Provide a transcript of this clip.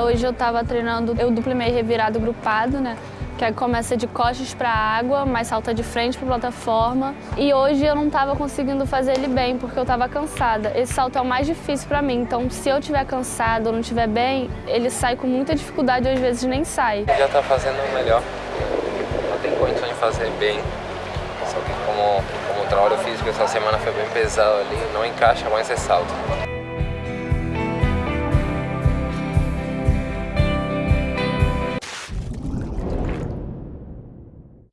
Hoje eu estava treinando eu duplo meio revirado grupado, né? Que começa de costas para a água, mas salta de frente para a plataforma. E hoje eu não estava conseguindo fazer ele bem, porque eu estava cansada. Esse salto é o mais difícil para mim, então se eu estiver cansado ou não estiver bem, ele sai com muita dificuldade ou às vezes nem sai. Já está fazendo o melhor, não tem condição de fazer bem. Só que como, como o trabalho físico essa semana foi bem pesado ali, não encaixa mais esse salto.